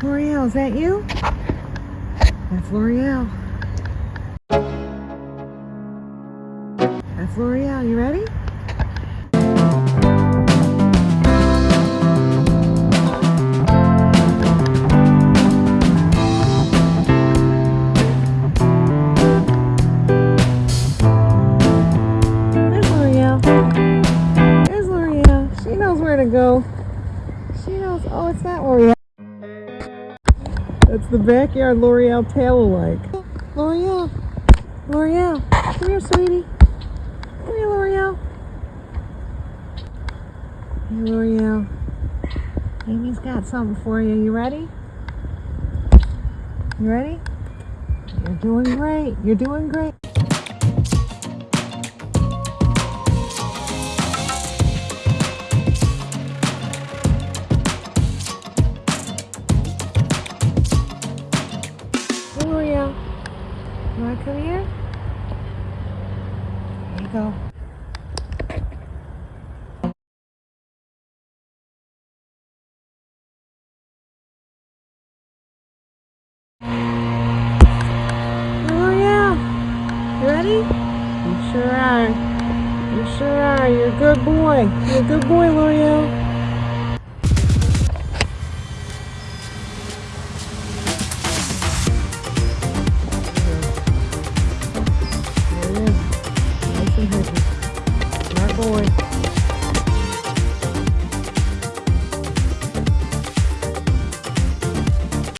L'Oreal, is that you? That's L'Oreal. That's L'Oreal. You ready? There's L'Oreal. There's L'Oreal. She knows where to go. She knows. Oh, it's not L'Oreal. That's the backyard L'Oreal tail alike. L'Oreal. L'Oreal. Come here, sweetie. Come here, L'Oreal. Hey, L'Oreal. Amy's got something for you. You ready? You ready? You're doing great. You're doing great. You want to come here? There you go. Oh, hey, L'Oreal. You ready? You sure are. You sure are. You're a good boy. You're a good boy, L'Oreal.